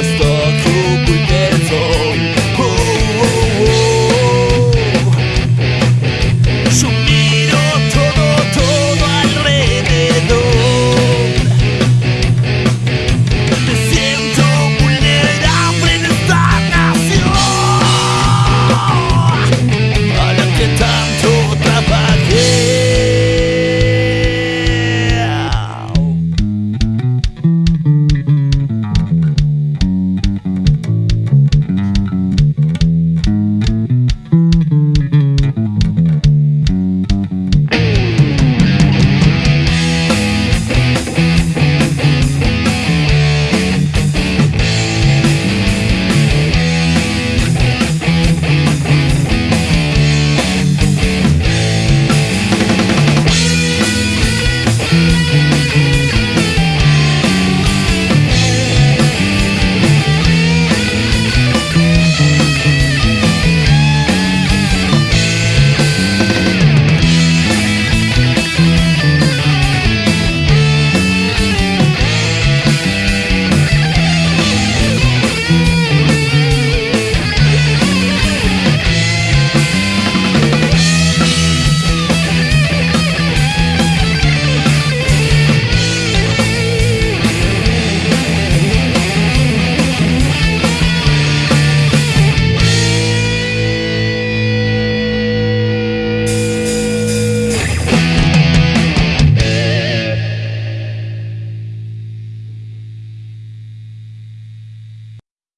was the